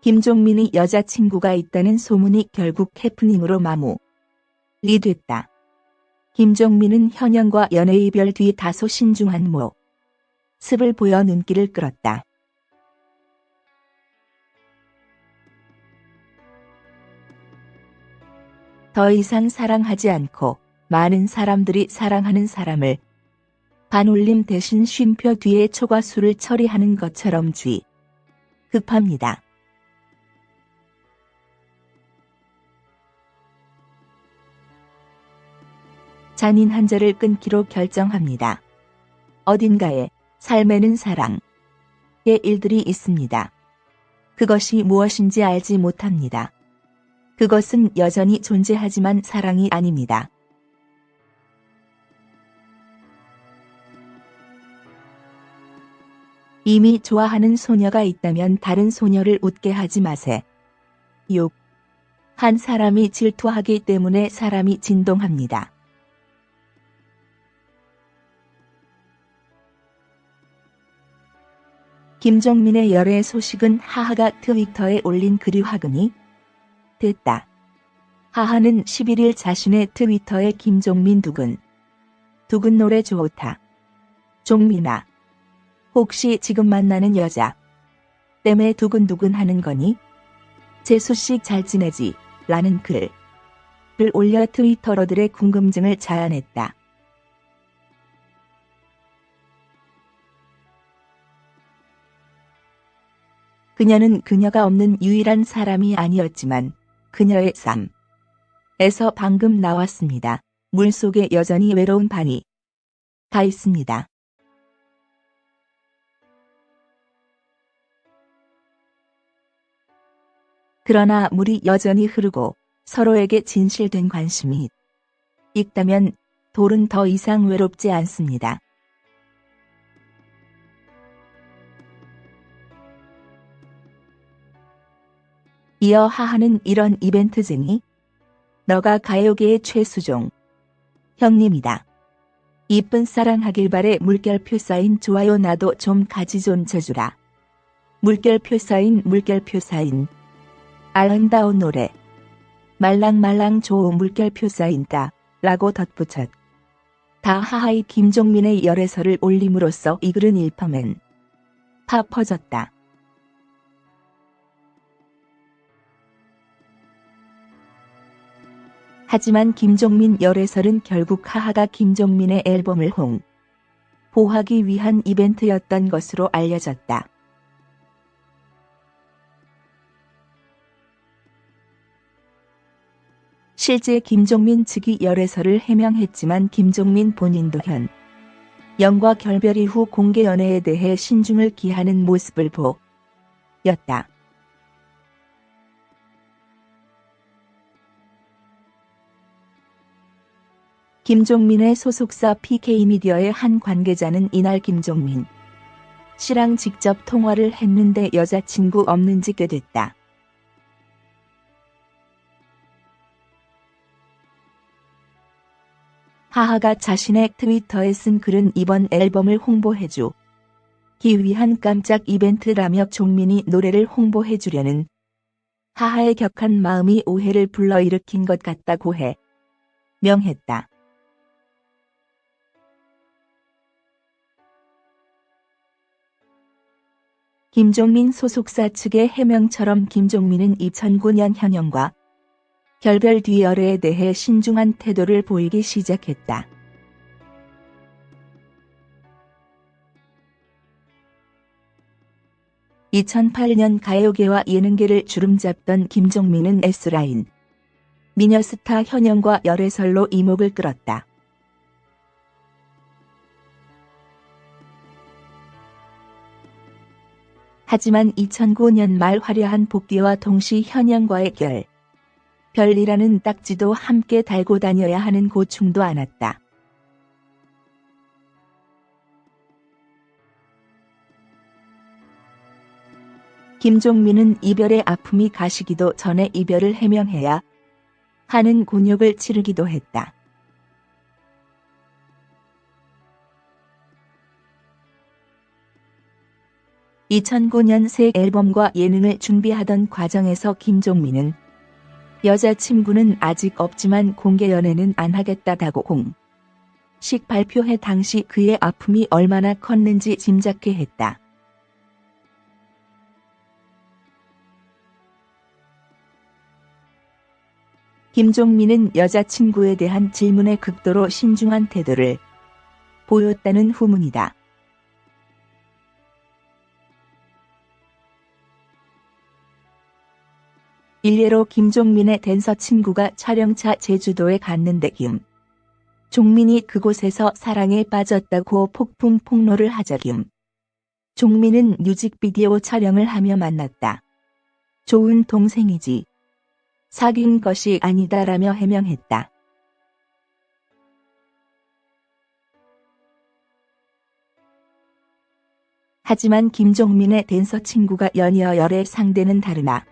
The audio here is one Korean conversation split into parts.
김종민이 여자친구가 있다는 소문이 결국 해프닝으로 마무리 됐다. 김종민은 현영과 연애 이별 뒤 다소 신중한 모습을 보여 눈길을 끌었다. 더 이상 사랑하지 않고 많은 사람들이 사랑하는 사람을 반올림 대신 쉼표 뒤에 초과수를 처리하는 것처럼 쥐 급합니다. 잔인 한절을 끊기로 결정합니다. 어딘가에 삶에는 사랑의 일들이 있습니다. 그것이 무엇인지 알지 못합니다. 그것은 여전히 존재하지만 사랑이 아닙니다. 이미 좋아하는 소녀가 있다면 다른 소녀를 웃게 하지 마세. 6. 한 사람이 질투하기 때문에 사람이 진동합니다. 김종민의 열애 소식은 하하가 트위터에 올린 글이 화근이 됐다. 하하는 11일 자신의 트위터에 김종민 두근 두근 노래 좋다. 종민아. 혹시 지금 만나는 여자 때문에 두근두근 하는 거니? 제 소식 잘 지내지? 라는 글을 올려 트위터러들의 궁금증을 자아냈다. 그녀는 그녀가 없는 유일한 사람이 아니었지만 그녀의 삶에서 방금 나왔습니다. 물속에 여전히 외로운 반이 가 있습니다. 그러나 물이 여전히 흐르고 서로에게 진실된 관심이 있다면 돌은 더 이상 외롭지 않습니다. 이어 하하는 이런 이벤트쟁이 너가 가요계의 최수종 형님이다. 이쁜 사랑하길 바래 물결표 사인 좋아요 나도 좀 가지 좀 쳐주라. 물결표 사인 물결표 사인 아름다운 노래 말랑말랑 좋은 물결표 사인다 라고 덧붙였. 다 하하이 김종민의 열애설을 올림으로써 이 글은 일파맨 파 퍼졌다. 하지만 김종민 열애설은 결국 하하가 김종민의 앨범을 홍 보하기 위한 이벤트였던 것으로 알려졌다. 실제 김종민 측이 열애설을 해명했지만 김종민 본인도 현 영과 결별 이후 공개 연애에 대해 신중을 기하는 모습을 보였다. 김종민의 소속사 PK미디어의 한 관계자는 이날 김종민 씨랑 직접 통화를 했는데 여자친구 없는지 꽤 됐다. 하하가 자신의 트위터에 쓴 글은 이번 앨범을 홍보해주 기 위한 깜짝 이벤트라며 종민이 노래를 홍보해주려는 하하의 격한 마음이 오해를 불러일으킨 것 같다고 해 명했다. 김종민 소속사 측의 해명처럼 김종민은 2009년 현영과 결별 뒤 열애에 대해 신중한 태도를 보이기 시작했다. (2008년) 가요계와 예능계를 주름잡던 김종민은 S라인 미녀스타 현영과 열애설로 이목을 끌었다. 하지만 2009년 말 화려한 복귀와 동시 현영과의 결, 별이라는 딱지도 함께 달고 다녀야 하는 고충도 않았다. 김종민은 이별의 아픔이 가시기도 전에 이별을 해명해야 하는 곤욕을 치르기도 했다. 2009년 새 앨범과 예능을 준비하던 과정에서 김종민은 여자친구는 아직 없지만 공개 연애는 안 하겠다다고 공식 발표해 당시 그의 아픔이 얼마나 컸는지 짐작케 했다. 김종민은 여자친구에 대한 질문에 극도로 신중한 태도를 보였다는 후문이다. 일례로 김종민의 댄서 친구가 촬영차 제주도에 갔는데 김 종민이 그곳에서 사랑에 빠졌다고 폭풍 폭로를 하자 김 종민은 뮤직비디오 촬영을 하며 만났다. 좋은 동생이지. 사귄 것이 아니다라며 해명했다. 하지만 김종민의 댄서 친구가 연이어 열의 상대는 다르나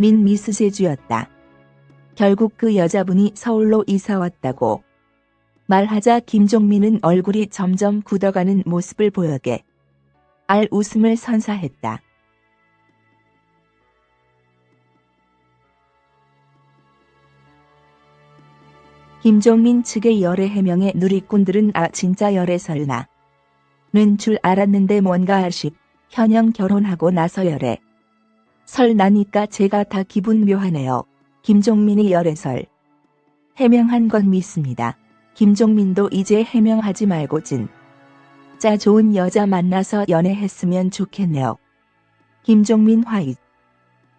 민 미스 제주였다. 결국 그 여자분이 서울로 이사 왔다고 말하자 김종민은 얼굴이 점점 굳어가는 모습을 보여게 알 웃음을 선사했다. 김종민 측의 열애 해명에 누리꾼들은 아 진짜 열애 설나 는줄 알았는데 뭔가 아쉽 현영 결혼하고 나서 열애 설 나니까 제가 다 기분 묘하네요. 김종민이 열애설 해명한 건 믿습니다. 김종민도 이제 해명하지 말고 진. 짜 좋은 여자 만나서 연애했으면 좋겠네요. 김종민 화이트,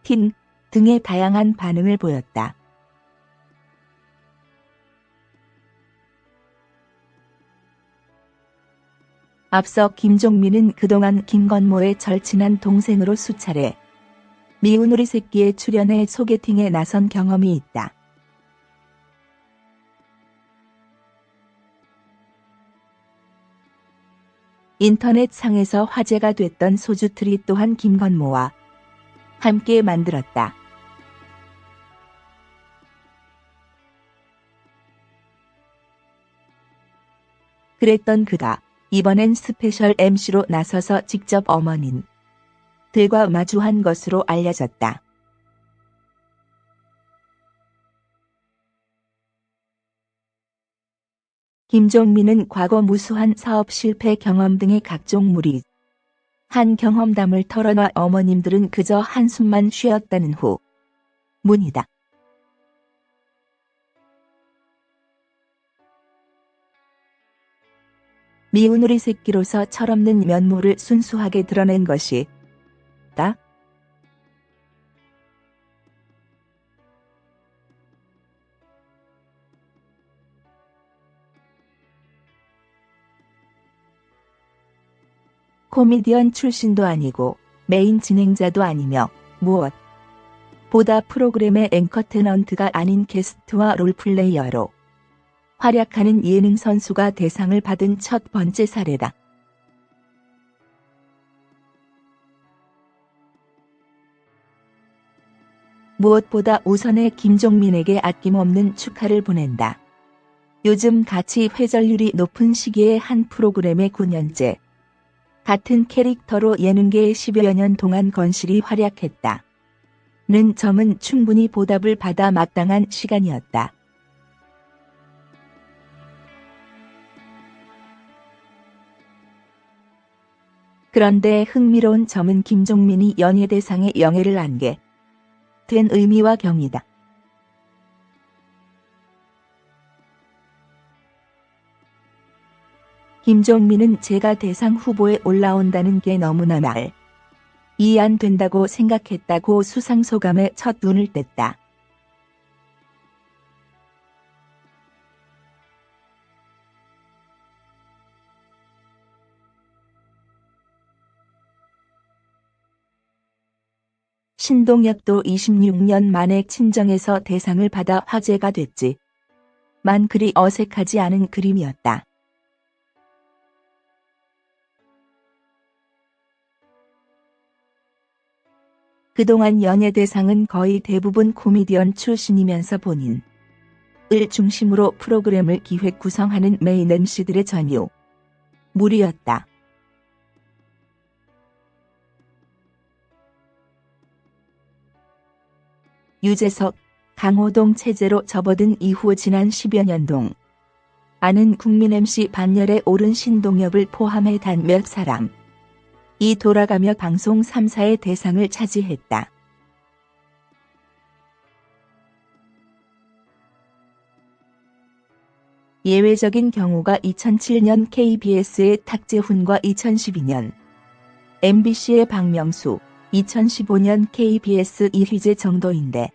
틴 등의 다양한 반응을 보였다. 앞서 김종민은 그동안 김건모의 절친한 동생으로 수차례 미운 우리 새끼에 출연해 소개팅에 나선 경험이 있다. 인터넷 상에서 화제가 됐던 소주트리 또한 김건모와 함께 만들었다. 그랬던 그가 이번엔 스페셜 MC로 나서서 직접 어머님들과 마주한 것으로 알려졌다. 김종민은 과거 무수한 사업 실패 경험 등의 각종 무리한 경험담을 털어놔 어머님들은 그저 한숨만 쉬었다는 후문이다. 미운 우리 새끼로서 철없는 면모를 순수하게 드러낸 것이다 코미디언 출신도 아니고 메인 진행자도 아니며 무엇보다 프로그램의 anchor tenant가 아닌 게스트와 role player로 활약하는 예능 선수가 대상을 받은 첫 번째 사례다. 무엇보다 우선의 김종민에게 아낌없는 축하를 보낸다. 요즘 같이 회전율이 높은 시기에 한 프로그램의 9년째 같은 캐릭터로 예능계에 10여 년 동안 건실히 활약했다. 는 점은 충분히 보답을 받아 마땅한 시간이었다. 그런데 흥미로운 점은 김종민이 연예대상에 영예를 안게 된 의미와 경이다. 김종민은 제가 대상 후보에 올라온다는 게 너무나 말. 이해 안 된다고 생각했다고 수상 소감에 첫 눈을 뗐다. 신동엽도 26년 만에 친정에서 대상을 받아 화제가 됐지. 만 그리 어색하지 않은 그림이었다. 그동안 연예 대상은 거의 대부분 코미디언 출신이면서 본인 을 중심으로 프로그램을 기획 구성하는 메인 MC들의 전유 무리였다. 유재석, 강호동 체제로 접어든 이후 지난 10여 년 동. 아는 국민 MC 반열에 오른 신동엽을 포함해 단 몇 사람. 이 돌아가며 방송 3사의 대상을 차지했다. 예외적인 경우가 2007년 KBS의 탁재훈과 2012년 MBC의 박명수, 2015년 KBS 이휘재 정도인데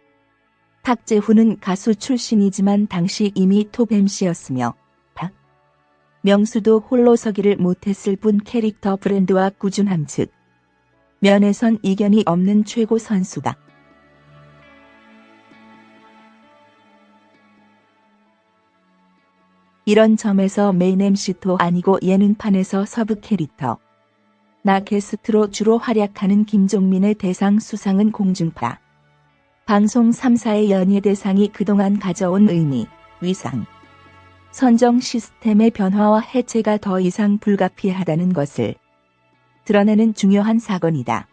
탁재훈은 가수 출신이지만 당시 이미 톱 MC였으며 박명수도 홀로 서기를 못했을 뿐 캐릭터 브랜드와 꾸준함 측면에선 이견이 없는 최고 선수다. 이런 점에서 메인 MC도 아니고 예능판에서 서브 캐릭터. 나 게스트로 주로 활약하는 김종민의 대상 수상은 공중파. 방송 3사의 연예 대상이 그동안 가져온 의미, 위상, 선정 시스템의 변화와 해체가 더 이상 불가피하다는 것을 드러내는 중요한 사건이다.